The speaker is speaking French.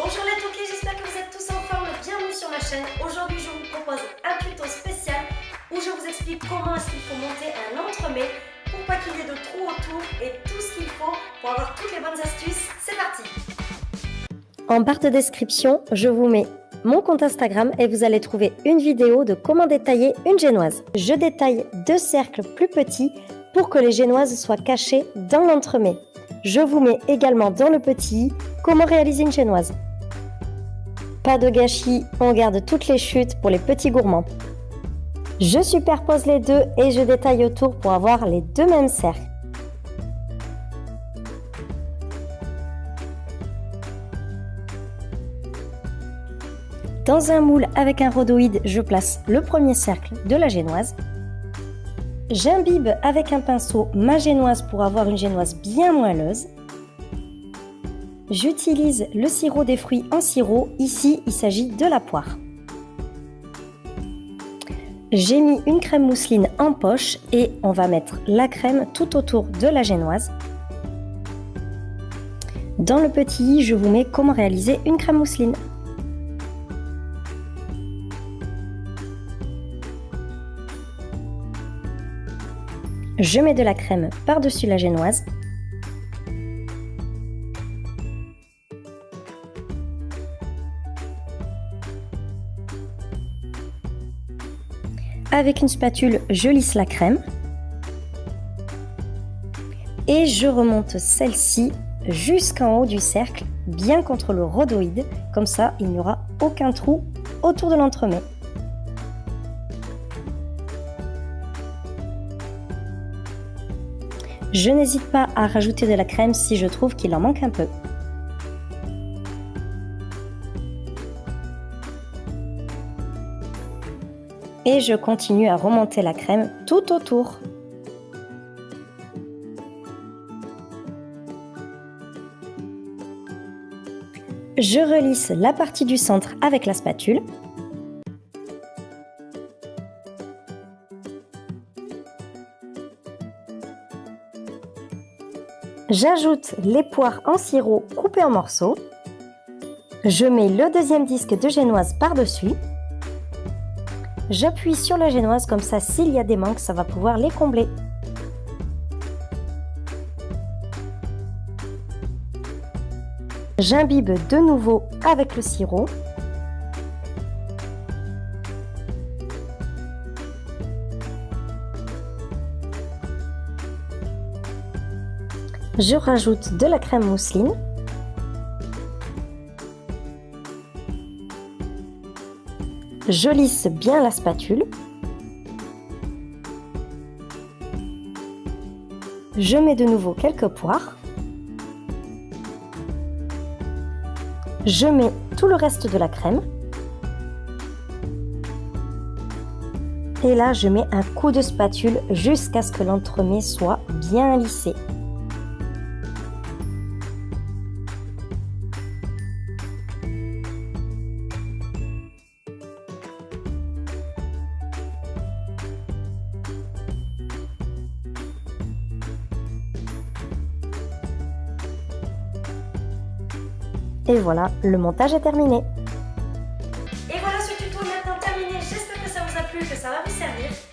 Bonjour les toqués, j'espère que vous êtes tous en forme. Bienvenue sur ma chaîne. Aujourd'hui, je vous propose un tuto spécial où je vous explique comment est-ce qu'il faut monter un entremets pour pas qu'il y ait de trous autour et tout ce qu'il faut pour avoir toutes les bonnes astuces. C'est parti En barre de description, je vous mets mon compte Instagram et vous allez trouver une vidéo de comment détailler une génoise. Je détaille deux cercles plus petits pour que les génoises soient cachées dans l'entremet. Je vous mets également dans le petit comment réaliser une génoise. Pas de gâchis, on garde toutes les chutes pour les petits gourmands. Je superpose les deux et je détaille autour pour avoir les deux mêmes cercles. Dans un moule avec un rhodoïde, je place le premier cercle de la génoise. J'imbibe avec un pinceau ma génoise pour avoir une génoise bien moelleuse. J'utilise le sirop des fruits en sirop, ici il s'agit de la poire. J'ai mis une crème mousseline en poche et on va mettre la crème tout autour de la génoise. Dans le petit i, je vous mets comment réaliser une crème mousseline. Je mets de la crème par-dessus la génoise. Avec une spatule, je lisse la crème. Et je remonte celle-ci jusqu'en haut du cercle, bien contre le rhodoïde. Comme ça, il n'y aura aucun trou autour de l'entremet. Je n'hésite pas à rajouter de la crème si je trouve qu'il en manque un peu. Et je continue à remonter la crème tout autour. Je relisse la partie du centre avec la spatule. J'ajoute les poires en sirop coupées en morceaux. Je mets le deuxième disque de génoise par-dessus. J'appuie sur la génoise comme ça, s'il y a des manques, ça va pouvoir les combler. J'imbibe de nouveau avec le sirop. Je rajoute de la crème mousseline. Je lisse bien la spatule. Je mets de nouveau quelques poires. Je mets tout le reste de la crème. Et là, je mets un coup de spatule jusqu'à ce que l'entremet soit bien lissé. Et voilà, le montage est terminé. Et voilà ce tuto est maintenant terminé. J'espère que ça vous a plu, que ça va vous servir.